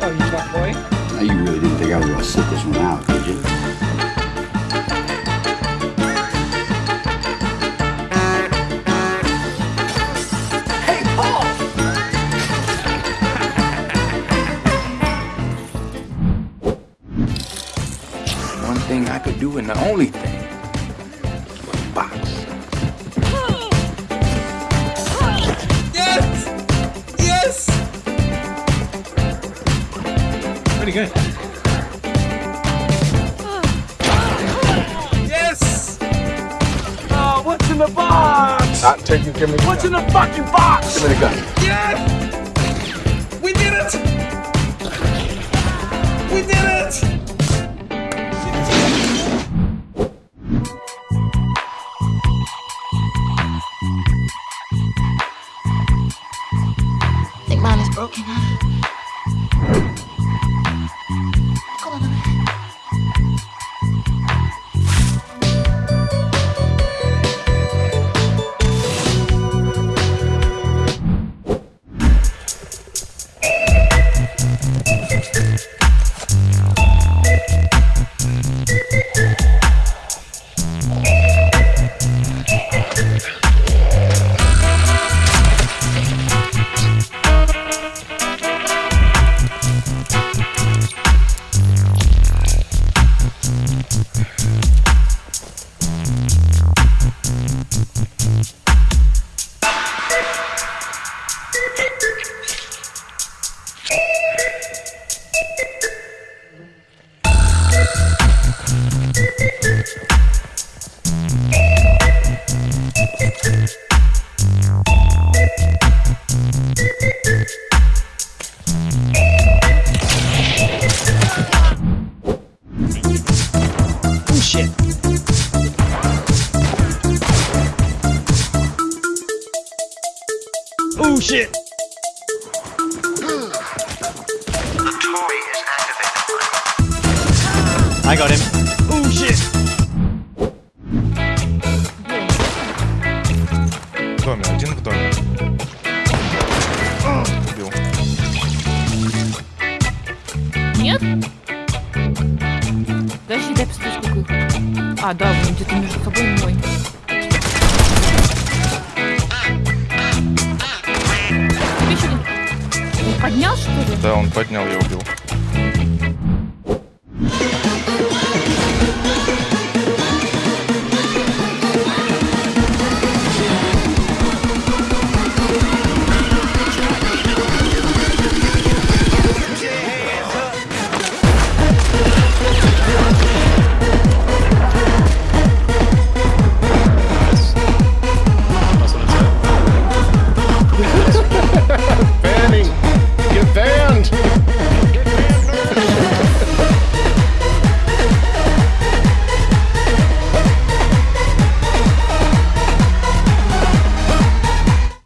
Oh, you got boy? Now you really didn't think I was going to sit this one out, did you? Hey, Paul! One thing I could do and the only thing Pretty good. Yes! Oh, what's in the box? Not until you give me the What's in the fucking box? Give me the gun. Yes! We did it! Oh shit. I got him. Oh shit. В доме, один в доме. Убил. Нет? Подожди, дай посмотреть, сколько их. А, да, вон где-то между собой мой. Тебе Да, он поднял, я убил.